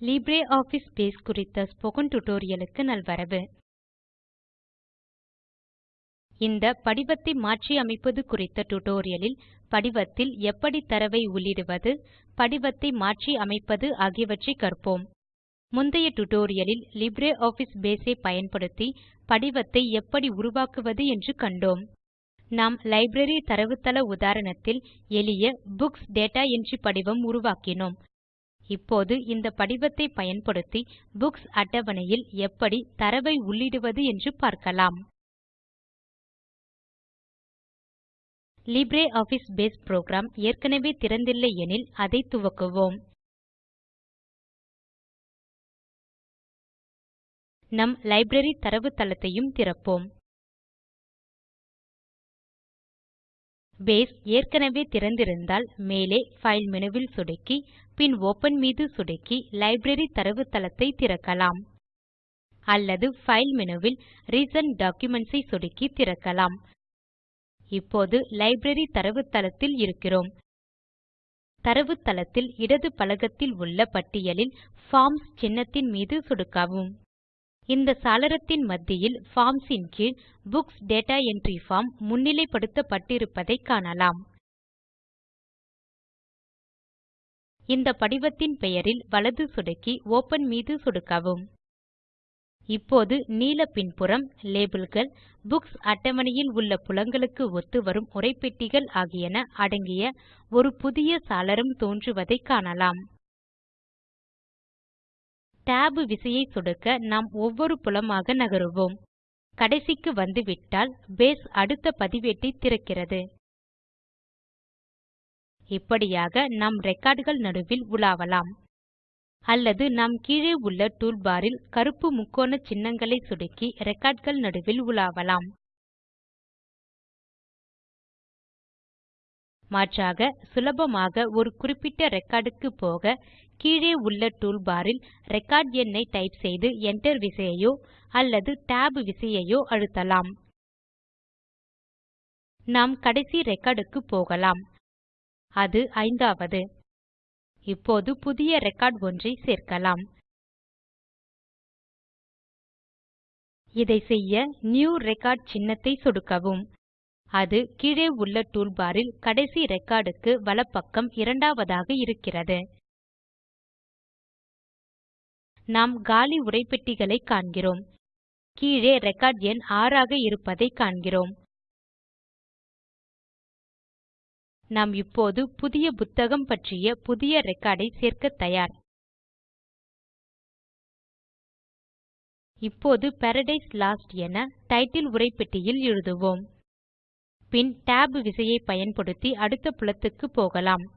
LibreOffice base குறித்த spoken tutorialக்கு நல்வரவு. இந்த படிவத்தை மாற்றி அமைப்பது குறித்த tutorialலில் படிவத்தில் எப்படி தரவை உள்ளிடுவது படிவத்தை மாற்றி அமைப்பது ஆகியவற்றை கற்போம். முந்தைய tutorialலில் LibreOffice Base ஐ பயன்படுத்தி படிவத்தை எப்படி உருவாக்குவது என்று கண்டோம். நாம் லைப்ரரி தரவுத்தள உதாரணத்தில் எளிய புக்ஸ் டேட்டா என்ட்ரி படிவம் உருவாக்கினோம். இப்போது இந்த படிவத்தை பயன்படுத்தி புக்ஸ் அட்டவணையில் எப்படி தரவை உள்ளிடுவது என்று பார்க்கலாம். லிப்ரியாஃபிஸ் பேஸ் புரோகிராம் ஏற்கனவே திறந்தில்லை எனில் அதை துவக்குவோம். நம் லைப்ரரி தரவுத்தளத்தையும் திறப்போம். பேஸ் ஏற்கனவே திறந்திருந்தால் மேலே பைல் மெனுவில் சொடுக்கி பின் Open மீது சொடுக்கி லைப்ரரி தரவுத்தளத்தை திறக்கலாம். அல்லது File மெனுவில் Recent டாக்குமென்ட்ஸ் ஐ சொடுக்கி திறக்கலாம். இப்போது லைப்ரரி தரவுத்தளத்தில் இருக்கிறோம். தரவுத்தளத்தில் இடது பலகத்தில் உள்ள பட்டியலில் பார்ம்ஸ் சின்னத்தின் மீது சொடுக்கவும். இந்த சாளரத்தின் மத்தியில் பார்ம்ஸ் ன் கீழ் புக்ஸ் டேட்டா என்ட்ரி பார்ம் முன்னிலைப்படுத்தப்பட்டிருப்பதை காணலாம். இந்த படிவத்தின் பெயரில் வலது சொடுக்கி Open மீது சொடுக்கவும். இப்போது நீல பின்புறம் லேபிள்கள் புக்ஸ் அட்டவணையில் உள்ள புலங்களுக்கு ஒத்துவரும் உரைப்பெட்டிகள் ஆகியன அடங்கிய ஒரு புதிய சாளரம் தோன்றுவதைக் காணலாம். tab விசையை சொடுக்க நாம் ஒவ்வொரு புலமாக நகருவோம். கடைசிக்கு வந்துவிட்டால் பேஸ் அடுத்த பதிவேட்டை திறக்கிறது. இப்படியாக நாம் ரெக்கார்டுகள் நடுவில் உலாவலாம். அல்லது நாம் கீழே உள்ள டூல்பாரில் கருப்பு முக்கோண சின்னங்களை சொடுக்கி ரெக்கார்ட்கள் நடுவில் உலாவலாம். மாற்றாக சுலபமாக ஒரு குறிப்பிட்ட ரெக்கார்ட் க்கு போக கீழே உள்ள டூல்பாரில் ரெக்கார்ட் எண்ணை டைப் செய்து Enter விசையையோ அல்லது Tab விசையையோ அழுத்தலாம். நாம் கடைசி ரெக்கார்ட் க்கு போகலாம். அது ஐந்தாவது. இப்போது புதிய ரெக்கார்ட் ஒன்றை சேர்க்கலாம். இதை செய்ய நியூ ரெக்கார்ட் சின்னத்தை சொடுக்கவும். அது கீழே உள்ள டூல்பாரில் கடைசி ரெக்கார்ட் க்கு வலப்பக்கம் இரண்டாவதாக இருக்கிறது. நாம் காலி உரைப்பெட்டிகளை காண்கிறோம். கீழே ரெக்கார்ட் எண் 6 ஆக இருப்பதை காண்கிறோம். நாம் இப்போது புதிய புத்தகம் பற்றிய புதிய ரெக்கார்ட் ஐ சேர்க்க தயார். இப்போது பாராடைஸ் லோஸ்ட் என டைட்டில் உரைப்பெட்டியில் எழுதுவோம். பின் Tab விசையை பயன்படுத்தி அடுத்த புலத்துக்கு போகலாம்.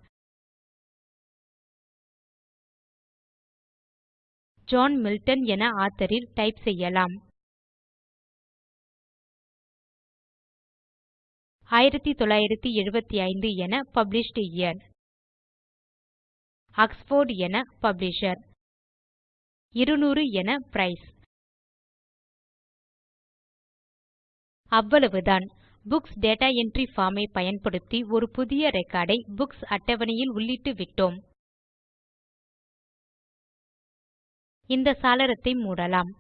ஜான் மில்டன் என ஆத்தோர் ல் டைப் செய்யலாம். 1975 என published year. ஆக்ஸ்ஃபோர்ட் என பப்ளிஷர் 200 என பிரைஸ் அவ்வளவுதான். புக்ஸ் டேட்டா என்ட்ரி பார்ம் ஐ பயன்படுத்தி ஒரு புதிய ரெக்கார்ட் ஐ புக்ஸ் அட்டவணையில் உள்ளிட்டுவிட்டோம் இந்த சாளரத்தை மூடலாம்.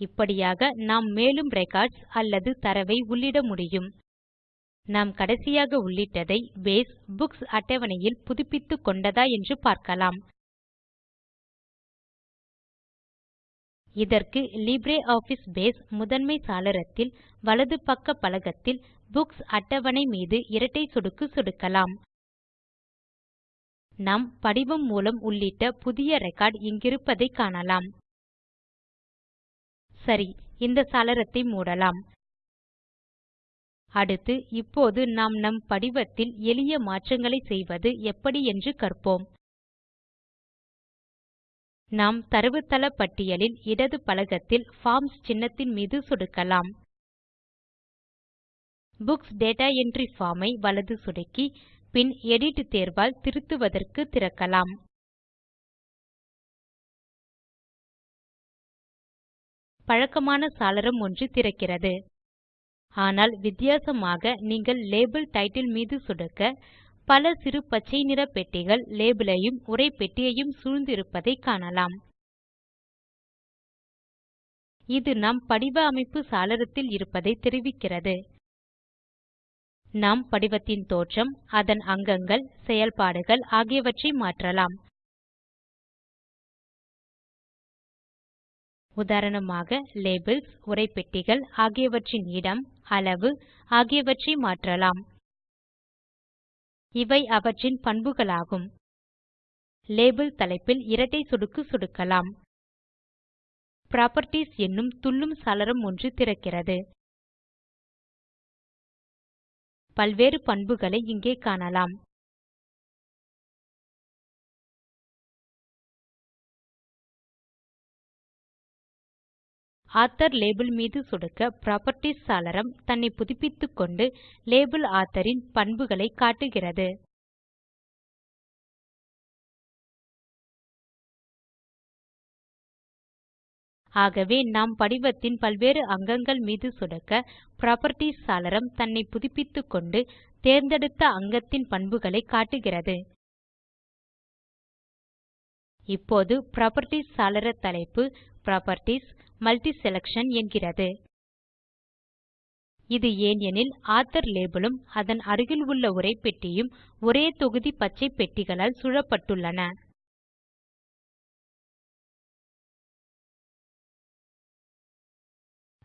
இப்படியாக நாம் மேலும் ரெக்கார்ட்ஸ் அல்லது தரவை உள்ளிட முடியும். நாம் கடைசியாக உள்ளிட்டதை பேஸ் புக்ஸ் அட்டவணையில் புதுப்பித்துக்கொண்டதா என்று பார்க்கலாம். இதற்கு லிப்ரியாஃபிஸ் பேஸ் முதன்மை சாளரத்தில் வலது பக்க பலகத்தில் புக்ஸ் அட்டவணை மீது இரட்டை சொடுக்கு சொடுக்கலாம். நாம் படிவம் மூலம் உள்ளிட்ட புதிய ரெக்கார்ட் இங்கிருப்பதை காணலாம். சரி இந்த சாளரத்தை மூடலாம். அடுத்து இப்போது நாம் நம் படிவத்தில் எளிய மாற்றங்களை செய்வது எப்படி என்று கற்போம். நாம் தரவுத்தள பட்டியலில் இடது பலகத்தில் பார்ம்ஸ் சின்னத்தின் மீது சொடுக்கலாம். புக்ஸ் டேட்டா என்ட்ரி பார்ம் ஐ வலது சொடுக்கி பின் எடிட் தேர்வால் திருத்துவதற்கு திறக்கலாம். பழக்கமான சாளரம் ஒன்று திறக்கிறது. ஆனால் வித்தியாசமாக நீங்கள் லேபல் டைட்டில் மீது சொடுக்க பல சிறு பச்சை நிற பெட்டிகள் லேபல் ஐயும் உரைப்பெட்டியையும் சூழ்ந்து இருப்பதை காணலாம். இது நாம் படிவ அமைப்பு சாளரத்தில் இருப்பதை தெரிவிக்கிறது. நாம் படிவத்தின் தோற்றம் அதன் அங்கங்கள் செயல்பாடுகள் ஆகியவற்றை மாற்றலாம். உதாரணமாக லேபல்ஸ் உரைப்பெட்டிகள் ஆகியவற்றின் இடம் அளவு ஆகியவற்றை மாற்றலாம். இவை அவற்றின் பண்புகளாகும். லேபல் தலைப்பில் இரட்டை சொடுக்கு சொடுக்கலாம். புராப்பர்ட்டீஸ் என்னும் துள்ளும் சாளரம் ஒன்று திறக்கிறது. பல்வேறு பண்புகளை இங்கே காணலாம். ஆத்தர் லேபிள் மீது சொடுக்க புராப்பர்ட்டீஸ் சாளரம் தன்னை புதுப்பித்துக்கொண்டு லேபிள் ஆத்தோர் பண்புகளை காட்டுகிறது. ஆகவே நாம் படிவத்தின் பல்வேறு அங்கங்கள் மீது சொடுக்க புராப்பர்ட்டீஸ் சாளரம் தன்னை புதுப்பித்துக்கொண்டு தேர்ந்தெடுத்த அங்கத்தின் பண்புகளை காட்டுகிறது. இப்போது புராப்பர்ட்டீஸ் சாளர தலைப்பு புராப்பர்ட்டீஸ் மல்டிசெலக்ஷன் என்கிறது. இது ஏன் எனில் ஆத்தோர் லேபல் உம் அதன் அருகில் உள்ள உரைப்பெட்டியும் ஒரே தொகுதி பச்சை பெட்டிகளால் சூழப்பட்டுள்ளன.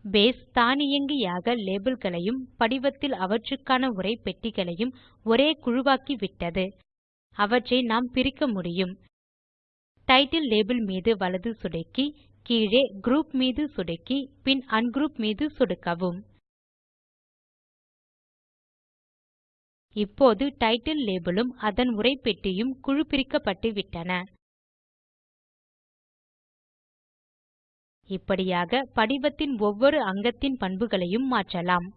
பேஸ் தானியங்கியாக லேபிள்களையும் படிவத்தில் அவற்றுக்கான உரைப்பெட்டிகளையும் ஒரே குழுவாக்கிவிட்டது. அவற்றை நாம் பிரிக்க முடியும். டைட்டில் லேபல் மீது வலது சொடுக்கி கீழே குரூப் மீது சொடுக்கி பின் அன்க்ரூப் மீது சொடுக்கவும். இப்போது டைட்டில் லேபல் உம் அதன் உரைப்பெட்டியும் குழு பிரிக்கப்பட்டுவிட்டன இப்படியாக படிவத்தின் ஒவ்வொரு அங்கத்தின் பண்புகளையும் மாற்றலாம்.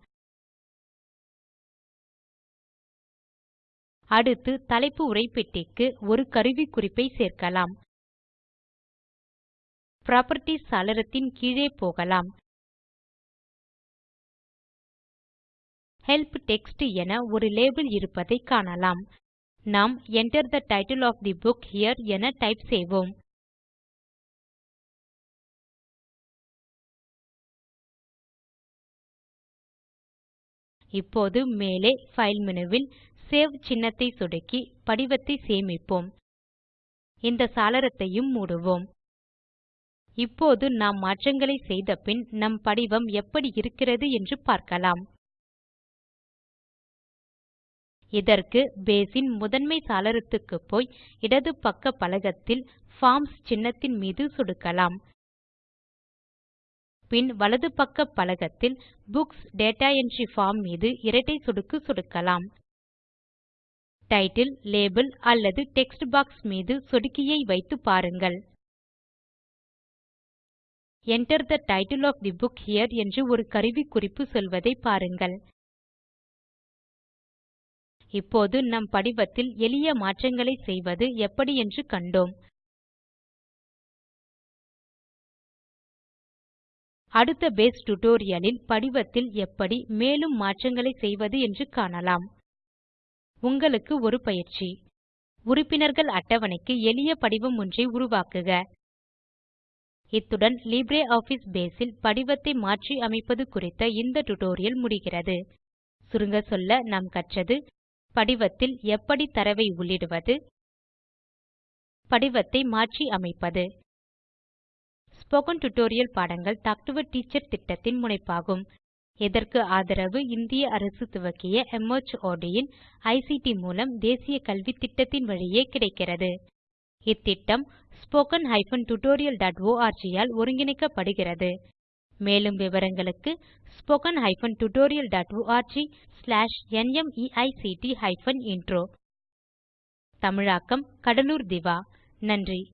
அடுத்து தலைப்பு உரைப்பெட்டிக்கு ஒரு கருவிக்குறிப்பை சேர்க்கலாம். புராப்பர்ட்டீஸ் சாளரத்தின் கீழே போகலாம். ஹெல்ப் டெக்ஸ்ட் என ஒரு லேபல் இருப்பதை காணலாம். நாம் Enter the title of the book here என டைப் செய்வோம். இப்போது மேலே ஃபைல் மெனுவில் சேவ் சின்னத்தை சொடுக்கி படிவத்தை சேமிப்போம். இந்த சாளரத்தையும் மூடுவோம். இப்போது நாம் மாற்றங்களை செய்தபின் நம் படிவம் எப்படி இருக்கிறது என்று பார்க்கலாம். இதற்கு பேஸ் இன் முதன்மை சாளரத்துக்கு போய் இடது பக்க பலகத்தில் பார்ம்ஸ் சின்னத்தின் மீது சொடுக்கலாம். பின் வலது பக்க பலகத்தில் புக்ஸ் டேட்டா என்ட்ரி பார்ம் மீது இரட்டை சொடுக்கு சொடுக்கலாம். டைட்டில் லேபல் அல்லது டெக்ஸ்ட் பாக்ஸ் மீது சொடுக்கியை வைத்து பாருங்கள். Enter the title of the book here என்று ஒரு கருவிக்குறிப்பு சொல்வதை பாருங்கள். இப்போது நம் படிவத்தில் எளிய மாற்றங்களை செய்வது எப்படி என்று கண்டோம். அடுத்த பேஸ் டியூட்டோரியல் படிவத்தில் எப்படி மேலும் மாற்றங்களை செய்வது என்று காணலாம். உங்களுக்கு ஒரு பயிற்சி. உறுப்பினர்கள் அட்டவணைக்கு எளிய படிவம் ஒன்றை உருவாக்குக. இத்துடன் LibreOffice Base இல் படிவத்தை மாற்றி அமைப்பது குறித்த இந்த டுடோரியல் முடிகிறது. சுருங்க சொல்ல நாம் கற்றது படிவத்தில் எப்படி தரவை உள்ளிடுவது படிவத்தை மாற்றி அமைப்பது. ஸ்போக்கன் டியூட்டோரியல் பாடங்கள் டாக் டு எ டீச்சர் திட்டத்தின் முனைப்பாகும். இதற்கு ஆதரவு இந்திய அரசு துவக்கிய மார்ட் இன் ஐசிடி மூலம் தேசிய கல்வித்திட்டத்தின் வழியே கிடைக்கிறது. இத்திட்டம் spoken hyphen tutorial dot org all ஒருங்கிணைக்கப்படுகிறது. மேலும் விவரங்களுக்கு spoken hyphen tutorial dot ORG slash நிமைக்ட் ஹைபன் இன்ட்ரோ தமிழாக்கம் கடலூர் திவா. நன்றி.